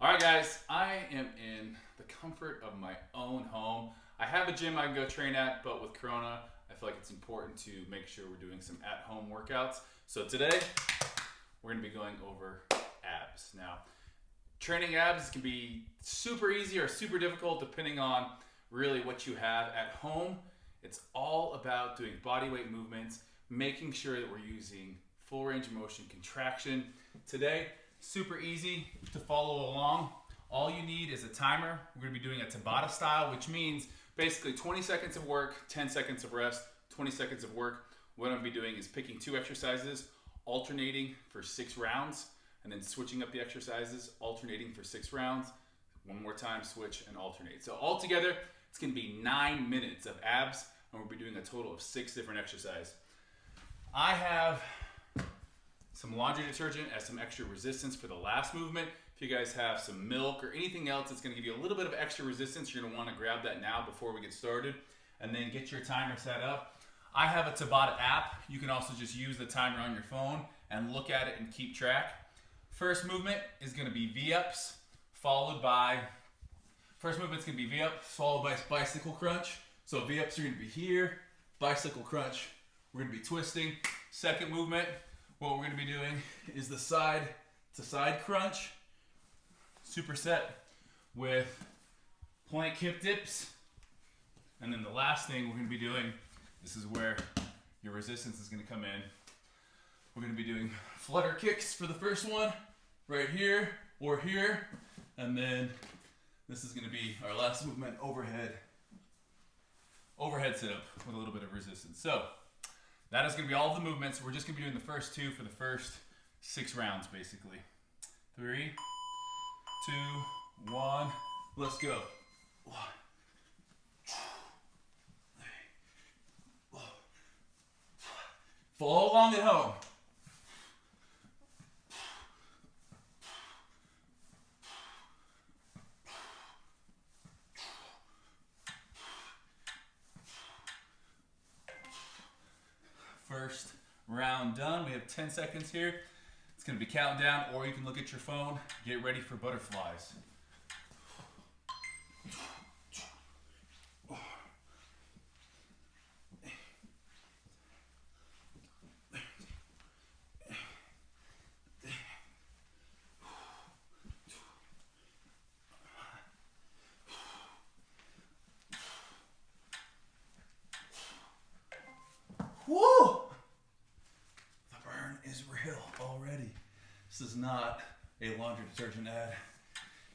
All right, guys, I am in the comfort of my own home. I have a gym I can go train at, but with Corona, I feel like it's important to make sure we're doing some at-home workouts. So today, we're gonna be going over abs. Now, training abs can be super easy or super difficult depending on really what you have at home. It's all about doing body weight movements, making sure that we're using full range of motion contraction. Today, super easy to follow along. All you need is a timer. We're gonna be doing a Tabata style, which means basically 20 seconds of work, 10 seconds of rest, 20 seconds of work. What I'm gonna be doing is picking two exercises, alternating for six rounds, and then switching up the exercises, alternating for six rounds. One more time, switch and alternate. So altogether, it's gonna be nine minutes of abs, and we'll be doing a total of six different exercises. I have some laundry detergent as some extra resistance for the last movement. If you guys have some milk or anything else that's gonna give you a little bit of extra resistance, you're gonna wanna grab that now before we get started and then get your timer set up. I have a Tabata app. You can also just use the timer on your phone and look at it and keep track. First movement is gonna be V-ups, followed by, first movement's gonna be V-ups, followed by bicycle crunch. So V-ups are gonna be here, bicycle crunch, we're gonna be twisting. Second movement, what we're gonna be doing is the side to side crunch, superset with plank hip dips. And then the last thing we're gonna be doing, this is where your resistance is gonna come in. We're gonna be doing flutter kicks for the first one, right here or here. And then this is gonna be our last movement, overhead. Overhead sit up with a little bit of resistance. So that is gonna be all the movements. We're just gonna be doing the first two for the first six rounds, basically. Three, two, one, let's go. One, Follow along at home. First round done. We have 10 seconds here. It's gonna be counting down, or you can look at your phone. Get ready for butterflies. Woo! The burn is real already. This is not a laundry detergent ad.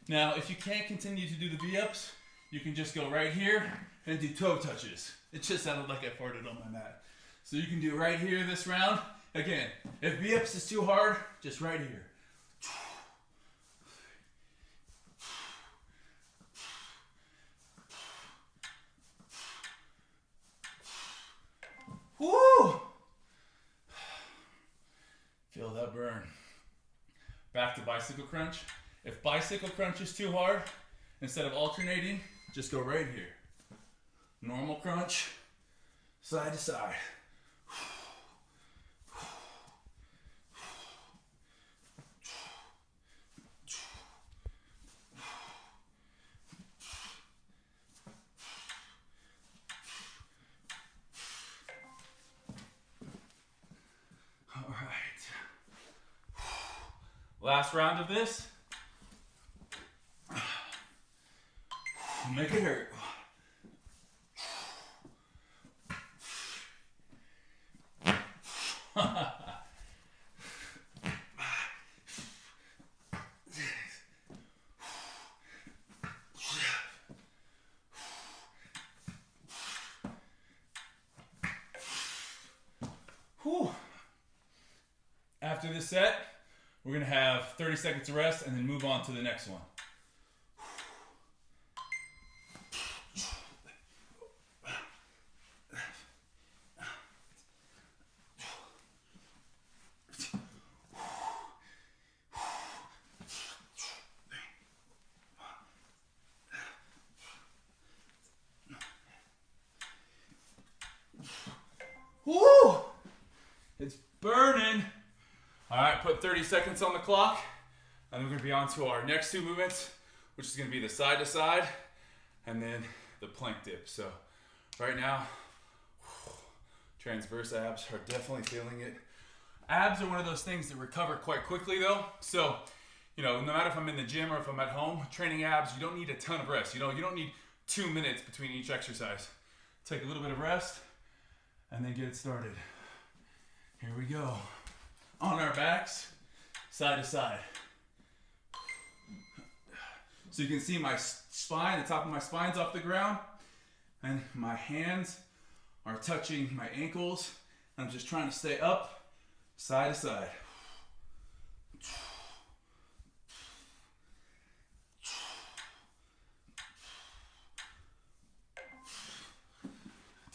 Now, if you can't continue to do the V-ups, you can just go right here and do toe touches. It just sounded like I farted on my mat. So you can do right here this round. Again, if V-ups is too hard, just right here. Woo! Feel that burn. Back to bicycle crunch. If bicycle crunch is too hard, instead of alternating, just go right here. Normal crunch, side to side. Last round of this. Make it hurt. Whew. After this set, we're gonna have 30 seconds of rest and then move on to the next one. Woo! It's burning. All right, put 30 seconds on the clock. And then we're gonna be on to our next two movements, which is gonna be the side to side and then the plank dip. So right now, transverse abs are definitely feeling it. Abs are one of those things that recover quite quickly though. So, you know, no matter if I'm in the gym or if I'm at home, training abs, you don't need a ton of rest. You know, you don't need two minutes between each exercise. Take a little bit of rest and then get started. Here we go. On our backs, side to side. So you can see my spine, the top of my spine's off the ground, and my hands are touching my ankles. I'm just trying to stay up, side to side.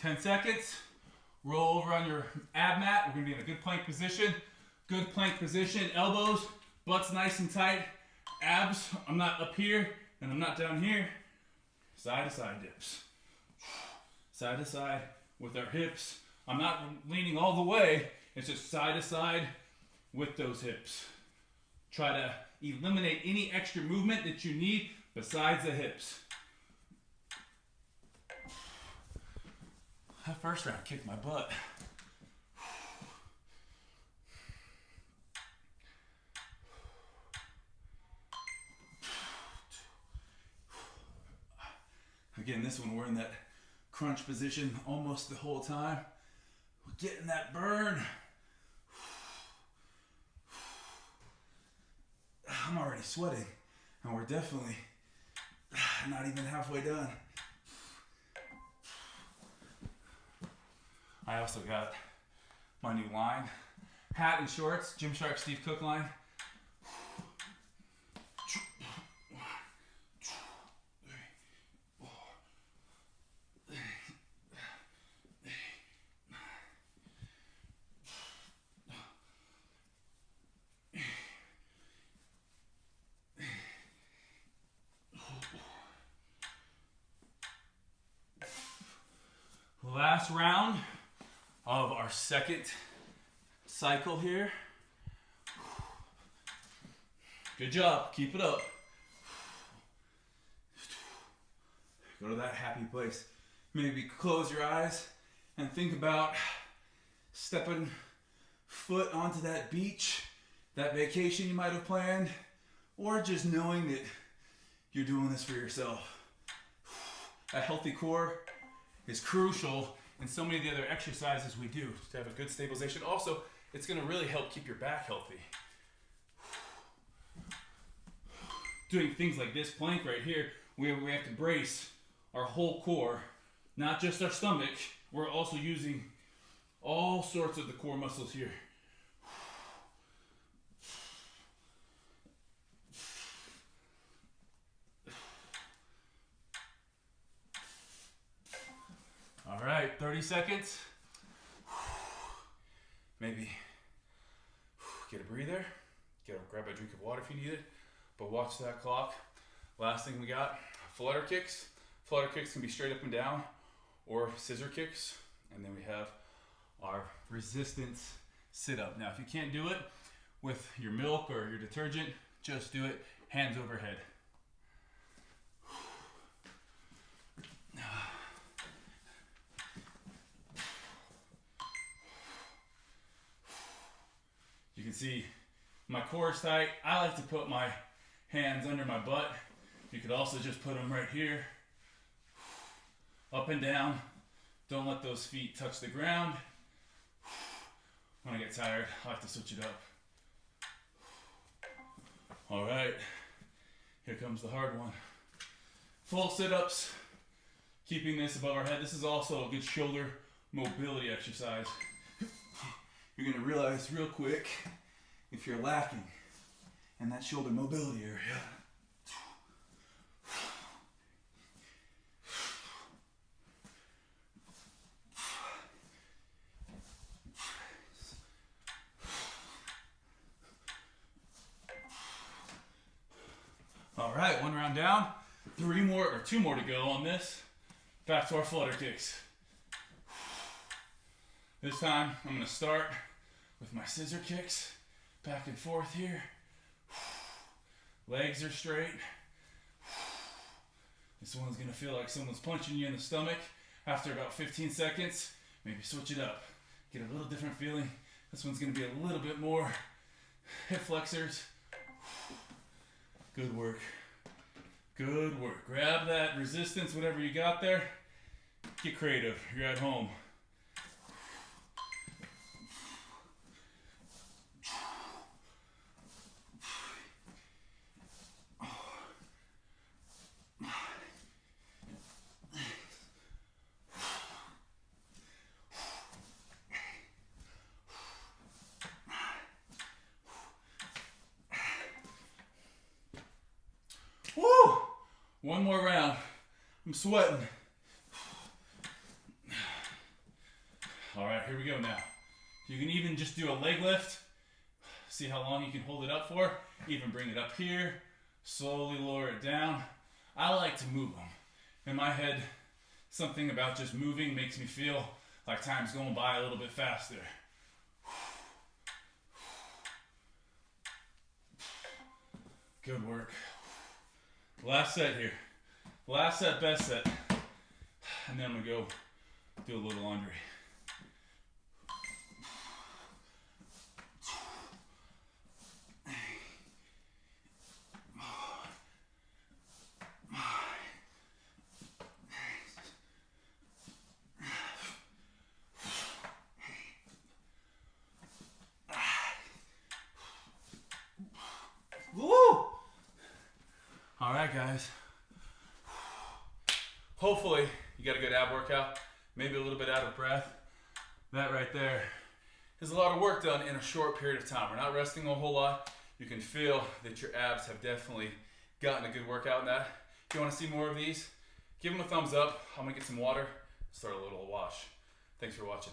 Ten seconds. Roll over on your ab mat. We're gonna be in a good plank position. Good plank position. Elbows, butts nice and tight abs, I'm not up here and I'm not down here. Side to side dips. Side to side with our hips. I'm not leaning all the way, it's just side to side with those hips. Try to eliminate any extra movement that you need besides the hips. That first round kicked my butt. Again, this one we're in that crunch position almost the whole time. We're getting that burn. I'm already sweating, and we're definitely not even halfway done. I also got my new line hat and shorts, Gymshark Steve Cook line. Last round of our second cycle here. Good job. Keep it up. Go to that happy place. Maybe close your eyes and think about stepping foot onto that beach, that vacation you might have planned, or just knowing that you're doing this for yourself. A healthy core is crucial in so many of the other exercises we do to have a good stabilization. Also, it's going to really help keep your back healthy. Doing things like this plank right here, where we have to brace our whole core, not just our stomach. We're also using all sorts of the core muscles here. All right, 30 seconds. Maybe get a breather, get a, grab a drink of water if you need it, but watch that clock. Last thing we got, flutter kicks. Flutter kicks can be straight up and down or scissor kicks. And then we have our resistance sit up. Now, if you can't do it with your milk or your detergent, just do it hands overhead. Can see my core is tight. I like to put my hands under my butt. You could also just put them right here. Up and down. Don't let those feet touch the ground. When I get tired, I like to switch it up. All right, here comes the hard one. Full sit-ups, keeping this above our head. This is also a good shoulder mobility exercise. You're gonna realize real quick if you're lacking in that shoulder mobility area. All right, one round down, three more or two more to go on this. Back to our flutter kicks. This time I'm gonna start with my scissor kicks back and forth here. Legs are straight. This one's gonna feel like someone's punching you in the stomach after about 15 seconds. Maybe switch it up. Get a little different feeling. This one's gonna be a little bit more hip flexors. Good work. Good work. Grab that resistance, whatever you got there. Get creative. You're at home. Woo! One more round. I'm sweating. All right, here we go now. You can even just do a leg lift. See how long you can hold it up for. Even bring it up here. Slowly lower it down. I like to move them. In my head, something about just moving makes me feel like time's going by a little bit faster. Good work. Last set here. Last set, best set. And then I'm gonna go do a little laundry. Woo! All right, guys. Hopefully, you got a good ab workout. Maybe a little bit out of breath. That right there is a lot of work done in a short period of time. We're not resting a whole lot. You can feel that your abs have definitely gotten a good workout in that. If you want to see more of these, give them a thumbs up. I'm gonna get some water, start a little wash. Thanks for watching.